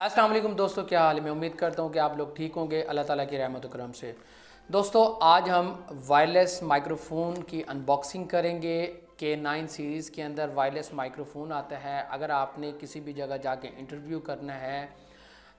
السلام علیکم دوستو، کیا حال ہے؟ میں امید کرتا ہوں کہ آپ لوگ ٹھیک ہوں گے۔ اللہ تعالیٰ کی رحمت و کرم سے۔ دوستو، آج ہم وائرلیس مائکروفون کی انباکسنگ کریں گے۔ کے نائن سیریز کے اندر وائرلیس مائکروفون آتا ہے۔ اگر آپ نے کسی بھی جگہ جا کے انٹرویو کرنا ہے،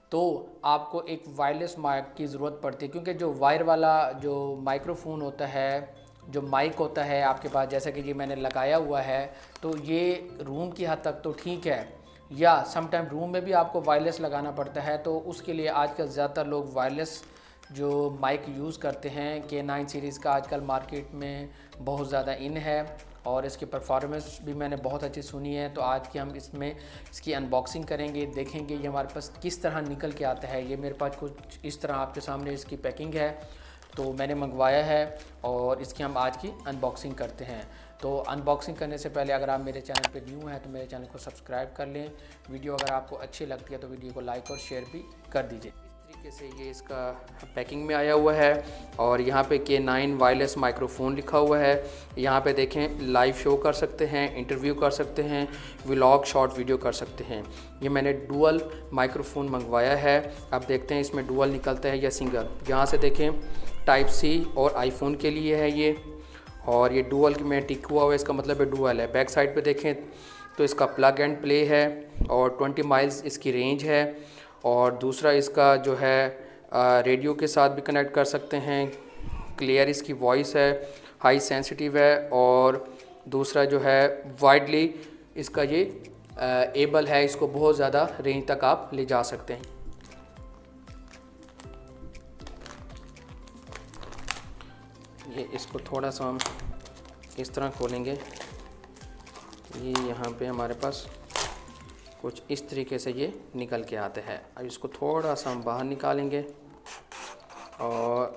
تو آپ کو ایک وائرلیس مائک کی ضرورت پڑتی ہے۔ کیونکہ جو وائر والا جو مائکروفون ہوتا ہے، جو مائک ہوتا ہے، آپ کے پاس جیسا کہ یہ میں نے لگایا ہوا ہے، تو یہ روم کی حد تک تو ٹھیک ہے۔ یا سم ٹائم روم میں بھی آپ کو وائرلیس لگانا پڑتا ہے، تو اس کے لیے آج کل زیادہ تر لوگ وائرلیس جو مائک یوز کرتے ہیں کہ نائن سیریز کا آج کل مارکیٹ میں بہت زیادہ ان ہے اور اس کی پرفارمنس بھی میں نے بہت اچھی سنی ہے۔ تو آج کی ہم اس میں اس کی انباکسنگ کریں گے، دیکھیں گے یہ ہمارے پاس کس طرح نکل کے آتا ہے۔ یہ میرے پاس کچھ اس طرح آپ کے سامنے اس کی پیکنگ ہے۔ تو میں نے منگوایا ہے اور اس کی ہم آج کی انباکسنگ کرتے ہیں۔ تو انباکسنگ کرنے سے پہلے اگر آپ میرے چینل پہ نیو ہیں تو میرے چینل کو سبسکرائب کر لیں۔ ویڈیو اگر آپ کو اچھی لگتی ہے تو ویڈیو کو لائک اور شیئر بھی کر دیجیے طریقے سے یہ اس کا پیکنگ میں آیا ہوا ہے اور یہاں پہ کے نائن وائرلیس مائکروفون لکھا ہوا ہے۔ یہاں پہ دیکھیں، لائیو شو کر سکتے ہیں، انٹرویو کر سکتے ہیں، ولاگ، شارٹ ویڈیو کر سکتے ہیں۔ یہ میں نے ڈوول مائکروفون منگوایا ہے۔ اب دیکھتے ہیں اس میں ڈوول نکلتا ہے یا سنگل۔ یہاں سے دیکھیں، ٹائپ سی اور آئی فون کے لیے ہے یہ۔ اور یہ ڈوول میں ٹک ہوا ہوا ہے، اس کا مطلب ہے ڈوول ہے۔ بیک سائڈ پہ دیکھیں تو اس کا پلگ اینڈ پلے ہے اور ٹونٹی مائلز اس کی رینج ہے۔ اور دوسرا اس کا جو ہے ریڈیو کے ساتھ بھی کنیکٹ کر سکتے ہیں۔ کلیئر اس کی وائس ہے، ہائی سینسٹیو ہے اور دوسرا جو ہے وائڈلی اس کا یہ ایبل ہے۔ اس کو بہت زیادہ رینج تک آپ لے جا سکتے ہیں۔ یہ اس کو تھوڑا سا ہم اس طرح کھولیں گے۔ یہ یہاں پہ ہمارے پاس کچھ اس طریقے سے یہ نکل کے آتے ہیں۔ اب اس کو تھوڑا سا ہم باہر نکالیں گے۔ اور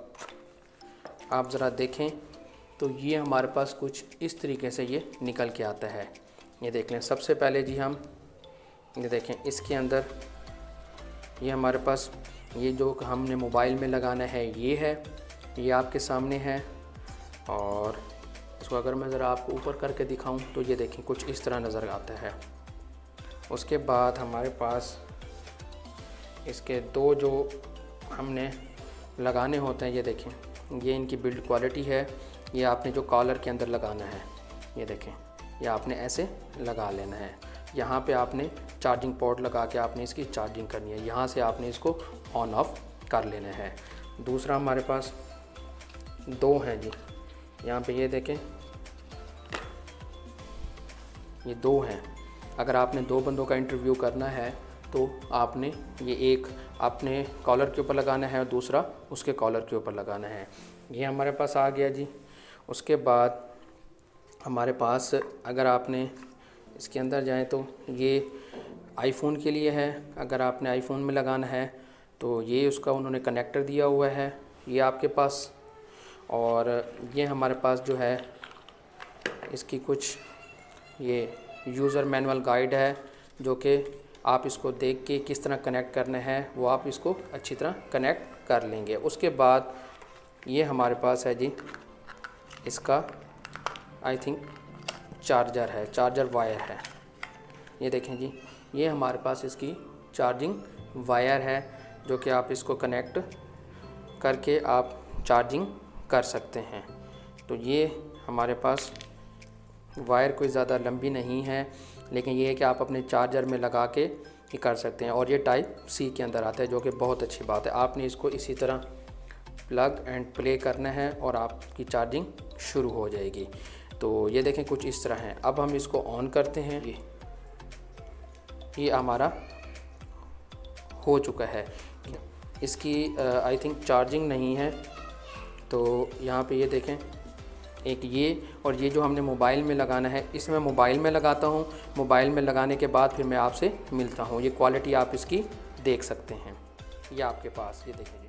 آپ ذرا دیکھیں۔ تو یہ ہمارے پاس کچھ اس طریقے سے یہ نکل کے آتا ہے یہ دیکھ لیں۔ سب سے پہلے جی ہم یہ دیکھیں۔ اس کے اندر یہ ہمارے پاس یہ جو ہم نے موبائل میں لگانا ہے، یہ ہے۔ یہ آپ کے سامنے ہے۔ اور اس کو اگر میں ذرا آپ کو اوپر کر کے دکھاؤں تو یہ دیکھیں کچھ اس طرح نظر آتا ہے۔ اس کے بعد ہمارے پاس اس کے دو جو ہم نے لگانے ہوتے ہیں، یہ دیکھیں۔ یہ ان کی بلڈ کوالٹی ہے، یہ آپ نے جو کالر کے اندر لگانا ہے، یہ دیکھیں۔ یہ آپ نے ایسے لگا لینا ہے۔ یہاں پہ آپ نے چارجنگ پورٹ لگا کے آپ نے اس کی چارجنگ کرنی ہے۔ یہاں سے آپ نے اس کو آن آف کر لینا ہے۔ دوسرا ہمارے پاس دو ہیں جی۔ یہاں پہ یہ دیکھیں۔ یہ دو ہیں۔ اگر آپ نے دو بندوں کا انٹرویو کرنا ہے تو آپ نے یہ ایک اپنے کالر کے اوپر لگانا ہے اور دوسرا اس کے کالر کے اوپر لگانا ہے۔ یہ ہمارے پاس آ گیا جی۔ اس کے بعد ہمارے پاس اگر آپ نے اس کے اندر جائیں تو یہ آئی فون کے لیے ہے۔ اگر آپ نے آئی فون میں لگانا ہے تو یہ اس کا انہوں نے کنیکٹر دیا ہوا ہے۔ یہ آپ کے پاس۔ اور یہ ہمارے پاس جو ہے اس کی کچھ یہ یوزر مینول گائیڈ ہے، جو کہ آپ اس کو دیکھ کے کس طرح کنیکٹ کرنا ہے وہ آپ اس کو اچھی طرح کنیکٹ کر لیں گے۔ اس کے بعد یہ ہمارے پاس ہے جی اس کا آئی تھنک چارجر ہے چارجر وائر ہے۔ یہ دیکھیں جی یہ ہمارے پاس اس کی چارجنگ وائر ہے، جو کہ آپ اس کو کنیکٹ کر کے آپ چارجنگ کر سکتے ہیں۔ تو یہ ہمارے پاس وائر کوئی زیادہ لمبی نہیں ہے، لیکن یہ ہے کہ آپ اپنے چارجر میں لگا کے ہی کر سکتے ہیں اور یہ ٹائپ سی کے اندر آتا ہے، جو کہ بہت اچھی بات ہے۔ آپ نے اس کو اسی طرح پلگ اینڈ پلے کرنا ہے اور آپ کی چارجنگ شروع ہو جائے گی۔ تو یہ دیکھیں کچھ اس طرح ہیں۔ اب ہم اس کو آن کرتے ہیں۔ یہ ہمارا ہو چکا ہے۔ اس کی آئی تھنک چارجنگ نہیں ہے۔ تو یہاں پہ یہ دیکھیں۔ ایک یہ اور یہ جو ہم نے موبائل میں لگانا ہے، اس میں موبائل میں لگاتا ہوں۔ موبائل میں لگانے کے بعد پھر میں آپ سے ملتا ہوں۔ یہ کوالٹی آپ اس کی دیکھ سکتے ہیں۔ یہ آپ کے پاس، یہ دیکھیں گے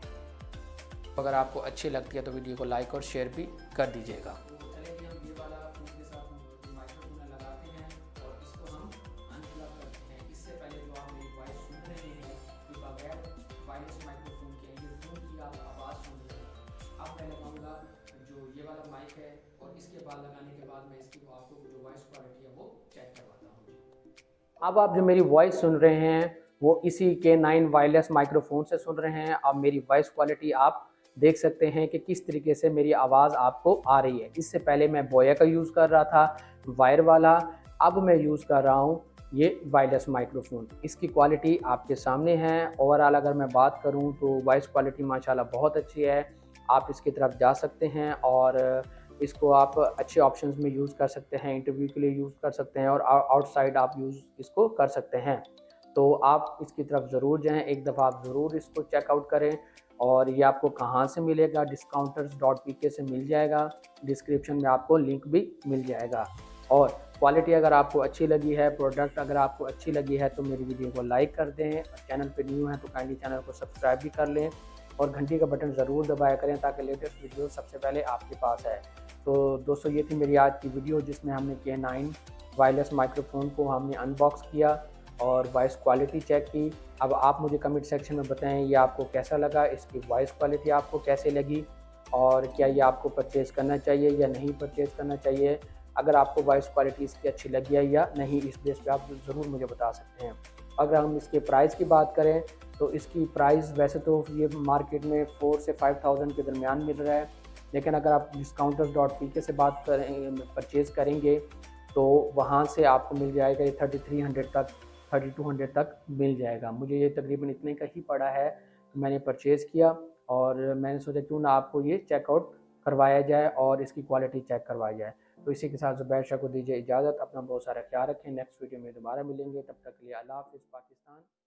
اگر آپ کو اچھی لگتی ہے تو ویڈیو کو لائک اور شیئر بھی کر دیجیے گا۔ لگانے کے بعد میں اس کی آپ کو جو وائس کوالٹی ہے وہ چیک کرواتا ہوں جی۔ اب آپ جو میری وائس سن رہے ہیں، وہ اسی کے نائن وائرلیس مائکرو فون سے سن رہے ہیں۔ اب میری وائس کوالٹی آپ دیکھ سکتے ہیں کہ کس طریقے سے میری آواز آپ کو آ رہی ہے۔ اس سے پہلے میں بویا کا یوز کر رہا تھا وائر والا۔ اب میں یوز کر رہا ہوں یہ وائرلیس مائکرو فون اس کی کوالٹی آپ کے سامنے ہے۔ اوورال اگر میں بات کروں تو وائس کوالٹی ماشاءاللہ بہت اچھی ہے۔ آپ اس کی طرف جا سکتے ہیں اور اس کو آپ اچھے آپشنز میں یوز کر سکتے ہیں انٹرویو کے لیے یوز کر سکتے ہیں اور آؤٹ سائڈ آپ یوز اس کو کر سکتے ہیں۔ تو آپ اس کی طرف ضرور جائیں، ایک دفعہ آپ ضرور اس کو چیک آؤٹ کریں اور یہ آپ کو کہاں سے ملے گا؟ ڈسکاؤنٹرز ڈاٹ پی کے سے مل جائے گا۔ ڈسکرپشن میں آپ کو لنک بھی مل جائے گا۔ اور کوالٹی اگر آپ کو اچھی لگی ہے پروڈکٹ اگر آپ کو اچھی لگی ہے تو میری ویڈیو کو لائک کر دیں۔ اور چینل پہ نیو ہیں تو کائنڈلی چینل کو سبسکرائب بھی کر لیں۔ اور گھنٹی کا بٹن ضرور دبایا کریں تاکہ لیٹسٹ ویڈیو سب سے پہلے آپ کے پاس ہے تو دوستو، یہ تھی میری آج کی ویڈیو جس میں ہم نے کے نائن وائرلیس مائکرو فون کو ہم نے ان باکس کیا اور وائس کوالٹی چیک کی۔ اب آپ مجھے کمنٹ سیکشن میں بتائیں یہ آپ کو کیسا لگا، اس کی وائس کوالٹی آپ کو کیسے لگی اور کیا یہ آپ کو پرچیز کرنا چاہیے یا نہیں پرچیز کرنا چاہیے۔ اگر آپ کو وائس کوالٹی اس کی اچھی لگی ہے یا نہیں، اس بیس پہ آپ ضرور مجھے بتا سکتے ہیں۔ اگر ہم اس کے پرائز کی بات کریں تو اس کی پرائز ویسے تو یہ مارکیٹ میں فور سے فائیو تھاؤزنڈ کے درمیان مل رہا ہے۔ لیکن اگر آپ ڈسکاؤنٹرز ڈاٹ پی کے سے بات کریں پرچیز کریں گے، تو وہاں سے آپ کو مل جائے گا یہ تھرٹی تھری ہنڈریڈ تک تھرٹی ٹو ہنڈریڈ تک مل جائے گا۔ مجھے یہ تقریباً اتنے کا ہی پڑا ہے میں نے پرچیز کیا اور میں نے سوچا کیوں نہ آپ کو یہ چیک آؤٹ کروایا جائے اور اس کی کوالٹی چیک کروایا جائے۔ تو اسی کے ساتھ زبیر شاہ کو دیجیے اجازت۔ اپنا بہت سارا خیال رکھیں۔ نیکسٹ ویڈیو میں دوبارہ ملیں گے۔ تب تک کے لیے اللہ حافظ، پاکستان۔